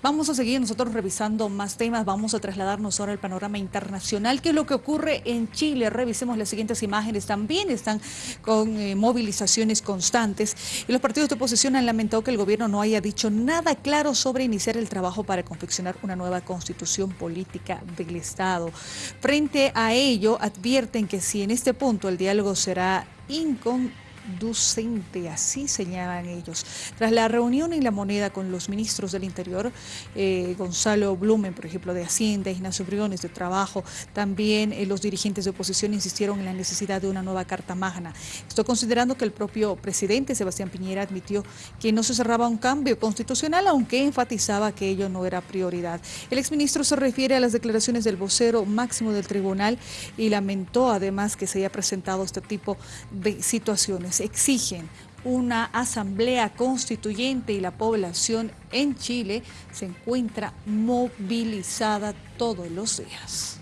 Vamos a seguir nosotros revisando más temas, vamos a trasladarnos ahora al panorama internacional. ¿Qué es lo que ocurre en Chile? Revisemos las siguientes imágenes. También están con eh, movilizaciones constantes y los partidos de oposición han lamentado que el gobierno no haya dicho nada claro sobre iniciar el trabajo para confeccionar una nueva constitución política del Estado. Frente a ello, advierten que si en este punto el diálogo será incon docente, así señalan ellos. Tras la reunión en La Moneda con los ministros del Interior, eh, Gonzalo Blumen, por ejemplo, de Hacienda, Ignacio Briones, de Trabajo, también eh, los dirigentes de oposición insistieron en la necesidad de una nueva Carta Magna. Estoy considerando que el propio presidente Sebastián Piñera admitió que no se cerraba un cambio constitucional, aunque enfatizaba que ello no era prioridad. El exministro se refiere a las declaraciones del vocero máximo del tribunal y lamentó además que se haya presentado este tipo de situaciones exigen una asamblea constituyente y la población en Chile se encuentra movilizada todos los días.